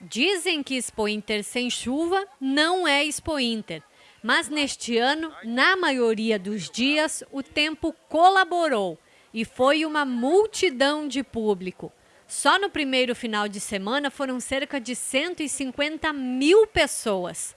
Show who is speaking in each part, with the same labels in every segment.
Speaker 1: Dizem que Expo Inter sem chuva não é Expo Inter, mas neste ano, na maioria dos dias, o tempo colaborou e foi uma multidão de público. Só no primeiro final de semana foram cerca de 150 mil pessoas.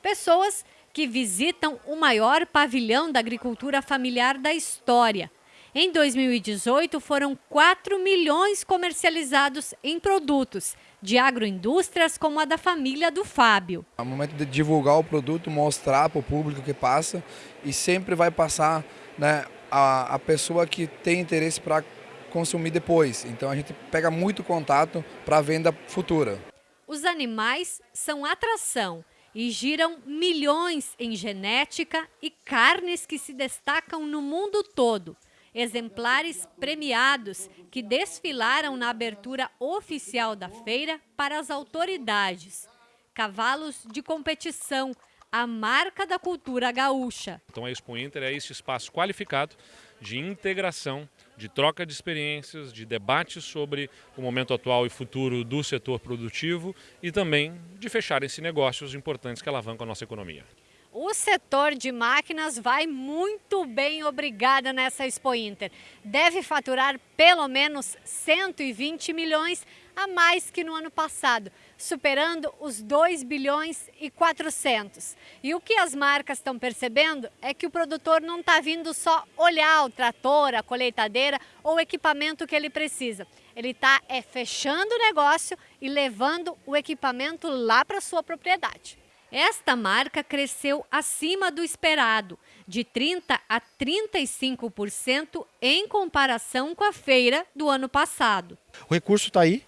Speaker 1: Pessoas que visitam o maior pavilhão da agricultura familiar da história. Em 2018, foram 4 milhões comercializados em produtos de agroindústrias como a da família do Fábio.
Speaker 2: É o momento de divulgar o produto, mostrar para o público que passa e sempre vai passar né, a, a pessoa que tem interesse para consumir depois. Então a gente pega muito contato para a venda futura.
Speaker 1: Os animais são atração e giram milhões em genética e carnes que se destacam no mundo todo exemplares premiados que desfilaram na abertura oficial da feira para as autoridades. Cavalos de competição, a marca da cultura gaúcha.
Speaker 3: Então a Expo Inter é esse espaço qualificado de integração, de troca de experiências, de debate sobre o momento atual e futuro do setor produtivo e também de fecharem-se negócios importantes que alavancam a nossa economia.
Speaker 1: O setor de máquinas vai muito bem, obrigada nessa Expo Inter. Deve faturar pelo menos 120 milhões a mais que no ano passado, superando os 2 bilhões e 400. E o que as marcas estão percebendo é que o produtor não está vindo só olhar o trator, a colheitadeira ou o equipamento que ele precisa. Ele está é, fechando o negócio e levando o equipamento lá para sua propriedade. Esta marca cresceu acima do esperado, de 30% a 35% em comparação com a feira do ano passado.
Speaker 4: O recurso está aí,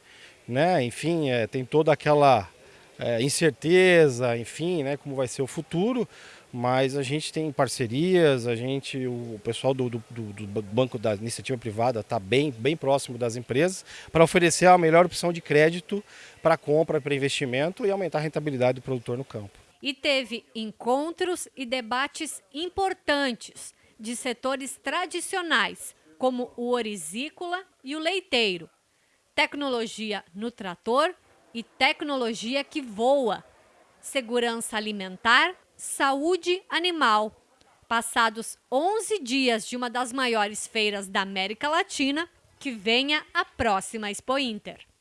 Speaker 4: né? enfim, é, tem toda aquela é, incerteza, enfim, né, como vai ser o futuro, mas a gente tem parcerias, a gente, o pessoal do, do, do Banco da Iniciativa Privada está bem, bem próximo das empresas para oferecer a melhor opção de crédito para compra, para investimento e aumentar a rentabilidade do produtor no campo.
Speaker 1: E teve encontros e debates importantes de setores tradicionais, como o orizícola e o leiteiro, tecnologia no trator e tecnologia que voa, segurança alimentar Saúde Animal. Passados 11 dias de uma das maiores feiras da América Latina, que venha a próxima Expo Inter.